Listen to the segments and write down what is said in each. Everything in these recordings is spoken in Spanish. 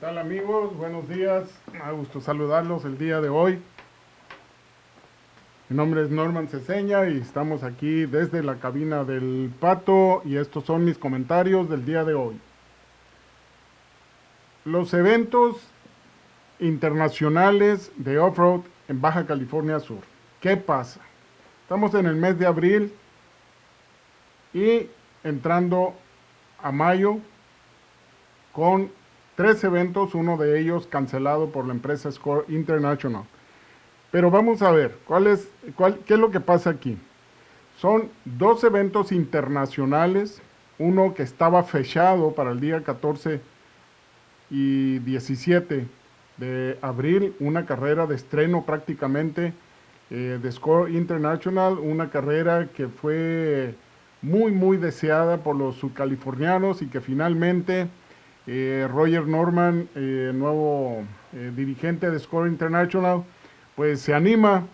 tal amigos? Buenos días, me gusto saludarlos el día de hoy. Mi nombre es Norman Ceseña y estamos aquí desde la cabina del Pato y estos son mis comentarios del día de hoy. Los eventos internacionales de off-road en Baja California Sur. ¿Qué pasa? Estamos en el mes de abril y entrando a mayo con tres eventos, uno de ellos cancelado por la empresa Score International. Pero vamos a ver, ¿cuál es, cuál, ¿qué es lo que pasa aquí? Son dos eventos internacionales, uno que estaba fechado para el día 14 y 17 de abril, una carrera de estreno prácticamente eh, de Score International, una carrera que fue muy muy deseada por los subcalifornianos y que finalmente eh, Roger Norman, eh, nuevo eh, dirigente de Score International, pues se anima,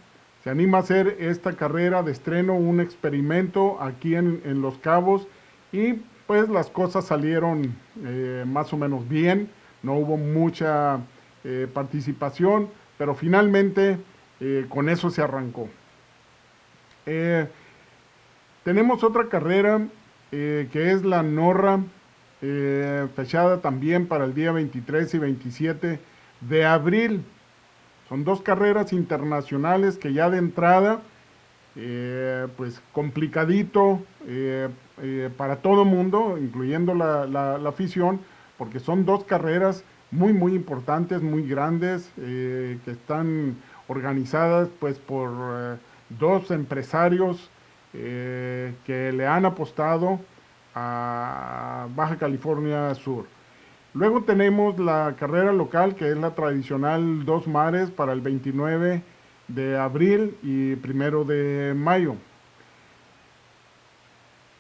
se anima a hacer esta carrera de estreno, un experimento aquí en, en Los Cabos y pues las cosas salieron más o menos bien, no hubo mucha participación, pero finalmente con eso se arrancó. tenemos otra carrera que es la Norra eh, fechada también para el día 23 y 27 de abril. Son dos carreras internacionales que ya de entrada, eh, pues complicadito eh, para todo mundo, incluyendo la, afición, porque son dos carreras muy, muy importantes, muy grandes, que están organizadas pues por dos empresarios que le han apostado a Baja California Sur. Luego tenemos la carrera local, que es la tradicional Dos Mares para el 29 de abril y primero de mayo.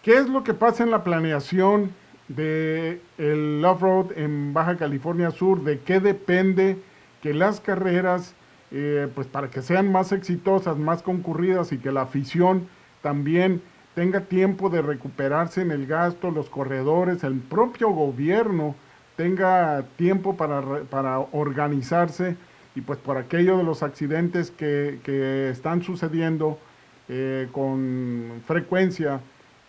¿Qué es lo que pasa en la planeación del el off-road en Baja California Sur? ¿De qué depende que las carreras, eh, pues para que sean más exitosas, más concurridas y que la afición también tenga tiempo de recuperarse en el gasto, los corredores, el propio gobierno tenga tiempo para, para organizarse y pues por aquello de los accidentes que, que están sucediendo eh, con frecuencia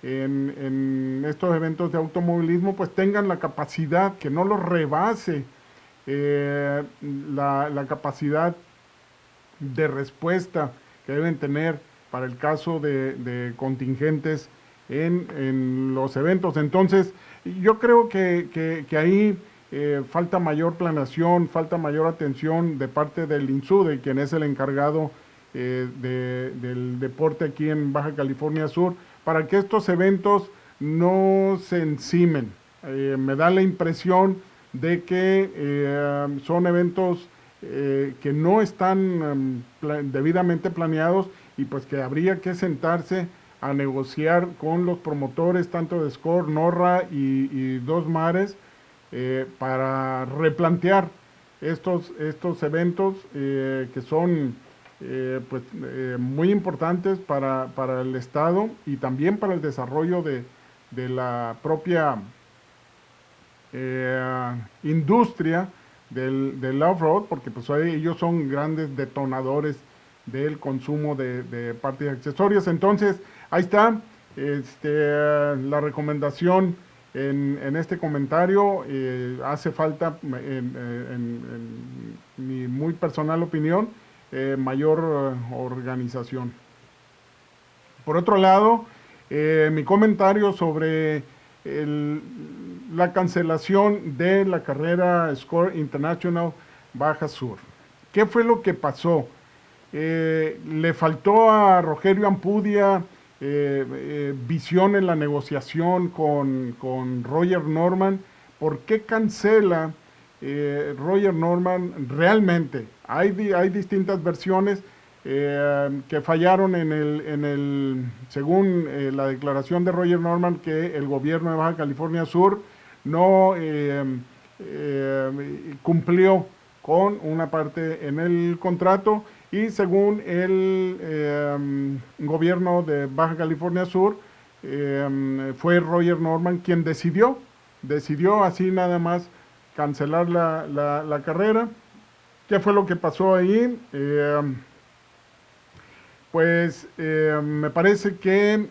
en, en, estos eventos de automovilismo, pues tengan la capacidad, que no los rebase eh, la, la capacidad de respuesta que deben tener para el caso de, contingentes en, los eventos. Entonces, yo creo que, ahí eh, falta mayor planeación, falta mayor atención de parte del INSUDE, quien es el encargado eh, del deporte aquí en Baja California Sur, para que estos eventos no se encimen. Eh, me da la impresión de que son eventos que no están debidamente planeados y pues que habría que sentarse a negociar con los promotores tanto de Score, Norra y, Dos Mares eh, para replantear estos, estos eventos eh, que son eh, pues, muy importantes para, para, el Estado y también para el desarrollo de, de la propia industria del, del off-road, porque pues ellos son grandes detonadores del consumo de, de partes y accesorios. Entonces, ahí está este, la recomendación en, en este comentario. Eh, hace falta, en, mi muy personal opinión, eh, mayor eh, organización. Por otro lado, mi comentario sobre la cancelación de la carrera Score International Baja Sur. ¿Qué fue lo que pasó? Eh, le faltó a Rogerio Ampudia eh, eh, visión en la negociación con, con, Roger Norman. ¿Por qué cancela Roger Norman realmente? Hay, hay distintas versiones que fallaron en el, en el según la declaración de Roger Norman, que el gobierno de Baja California Sur no cumplió con una parte en el contrato y según el em, gobierno de Baja California Sur, em, fue Roger Norman quien decidió, decidió así nada más cancelar la, carrera. ¿Qué fue lo que pasó ahí? Eh, pues eh, me parece que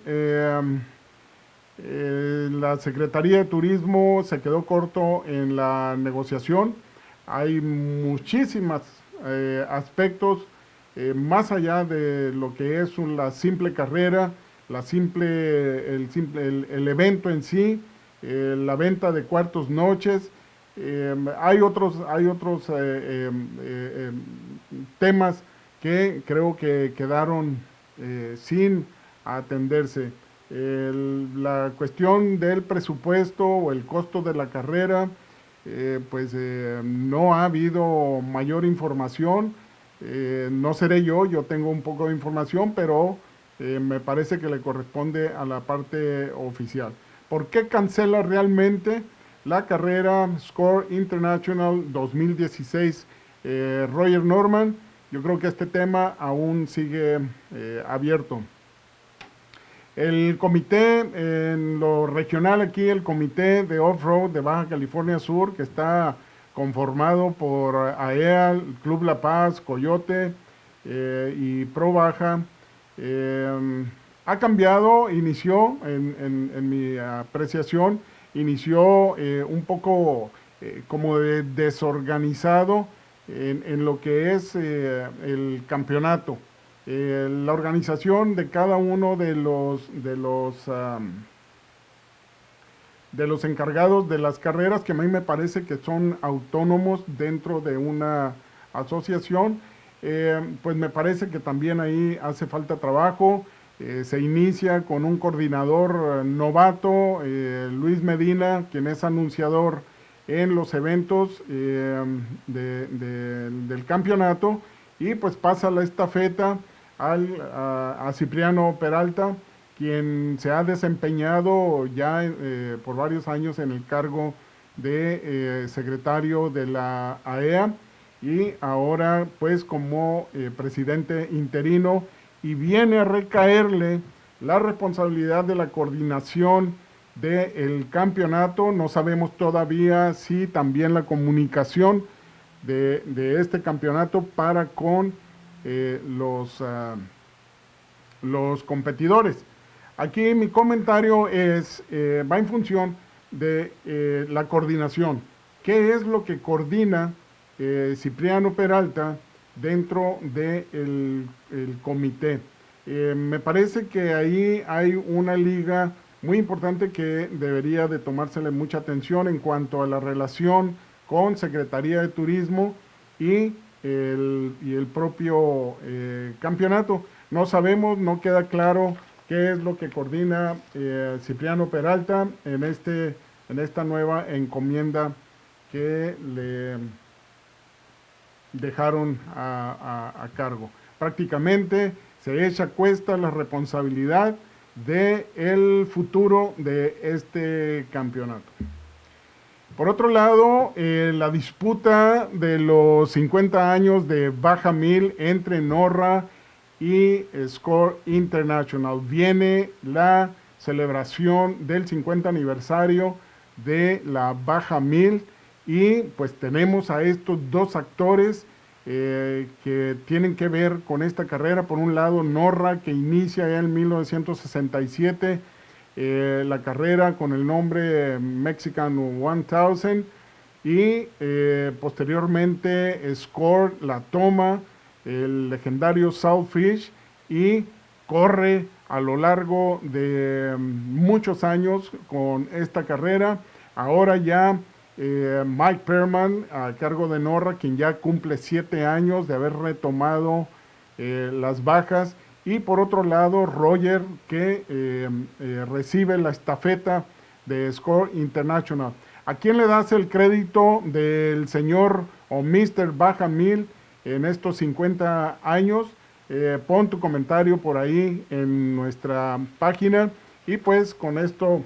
la Secretaría de Turismo se quedó corto en la negociación. Hay muchísimos aspectos más allá de lo que es la simple carrera, la simple, el, simple, el evento en sí, eh, la venta de cuartos noches. Em, hay otros, hay otros eh, em, eh, em, temas que creo que quedaron sin atenderse. la cuestión del presupuesto o el costo de la carrera, pues no ha habido mayor información. No seré yo, yo tengo un poco de información, pero me parece que le corresponde a la parte oficial. ¿Por qué cancela realmente la carrera Score International 2016 eh, Roger Norman? Yo creo que este tema aún sigue eh, abierto. El comité, en lo regional aquí, el comité de off-road de Baja California Sur, que está conformado por AEA, Club La Paz, Coyote eh, y Pro Baja, ha cambiado, inició, en, mi apreciación, inició eh, un poco eh, como desorganizado en, lo que es eh, el campeonato. la organización de cada uno de los, de los, de los encargados de las carreras, que a mí me parece que son autónomos dentro de una asociación, pues me parece que también ahí hace falta trabajo, eh, se inicia con un coordinador eh, novato, eh, Luis Medina, quien es anunciador en los eventos del campeonato. Y pues pasa la estafeta al, a, Cipriano Peralta, quien se ha desempeñado ya por varios años en el cargo de secretario de la AEA e y ahora pues como presidente interino y viene a recaerle la responsabilidad de la coordinación del campeonato. No sabemos todavía si también la comunicación de, este campeonato para con eh, los, ah, los competidores. Aquí mi comentario es, eh, va en función de eh, la coordinación. ¿Qué es lo que coordina Cipriano Peralta dentro del el comité. Eh, me parece que ahí hay una liga muy importante que debería de tomársele mucha atención en cuanto a la relación con Secretaría de Turismo y el, propio eh, campeonato. No sabemos, no queda claro qué es lo que coordina eh, Cipriano Peralta en, este, en esta nueva encomienda que le dejaron a, cargo. Prácticamente se echa a cuesta la responsabilidad del el futuro de este campeonato. Por otro lado, eh, la disputa de los 50 años de Baja Mil entre Norra y Score International. Viene la celebración del 50 aniversario de la Baja Mil y pues tenemos a estos dos actores eh, que tienen que ver con esta carrera. Por un lado, Norra, que inicia en 1967 eh, la carrera con el nombre Mexican 1000 y eh, posteriormente Score la toma, el legendario Southfish y corre a lo largo de muchos años con esta carrera. Ahora ya eh, Mike Perman a cargo de Norra, quien ya cumple siete años de haber retomado eh, las bajas. Y por otro lado, Roger, que eh, recibe la estafeta de Score International. ¿A quién le das el crédito del señor o Mr. Baja Mil en estos 50 años? pon tu comentario por ahí en nuestra página. Y pues con esto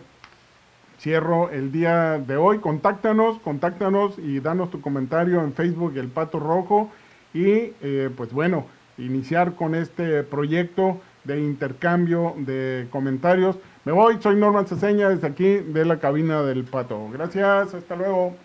cierro el día de hoy. Contáctanos, contáctanos y danos tu comentario en Facebook El Pato Rojo y eh, pues bueno, iniciar con este proyecto de intercambio de comentarios. Me voy, soy Norman Ceseña desde aquí de la cabina del Pato. Gracias, hasta luego.